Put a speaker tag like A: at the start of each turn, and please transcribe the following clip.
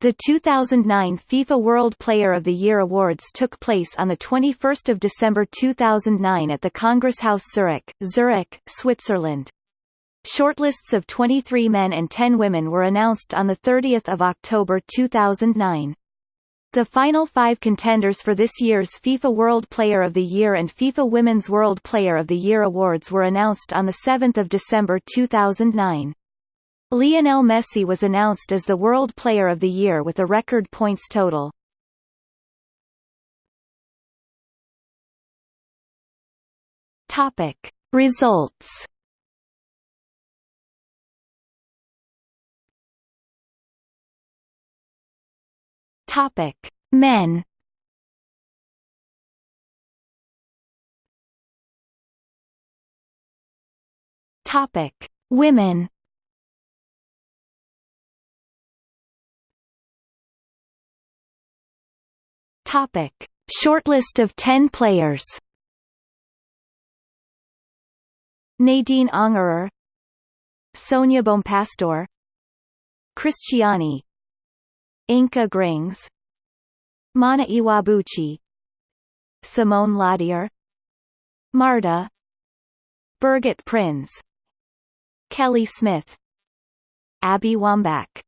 A: The 2009 FIFA World Player of the Year awards took place on 21 December 2009 at the Kongresshaus Zurich, Zurich, Switzerland. Shortlists of 23 men and 10 women were announced on 30 October 2009. The final five contenders for this year's FIFA World Player of the Year and FIFA Women's World Player of the Year awards were announced on 7 December 2009. Lionel Messi was announced as the World Player of the Year with a record points total. Topic. Results Topic: Men. Topic: Women. Topic: Shortlist of 10 players. Nadine Angerer. Sonia Bompastor Cristiane Inka Grings. Mana Iwabuchi. Simone Laudehr Marta. Birgit Prinz. Kelly Smith. Abby Wambach